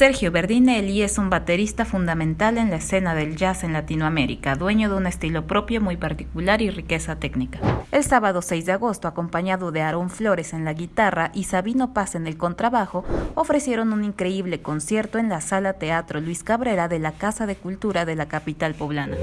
Sergio Berdinelli es un baterista fundamental en la escena del jazz en Latinoamérica, dueño de un estilo propio muy particular y riqueza técnica. El sábado 6 de agosto, acompañado de Aaron Flores en la guitarra y Sabino Paz en el contrabajo, ofrecieron un increíble concierto en la Sala Teatro Luis Cabrera de la Casa de Cultura de la capital poblana.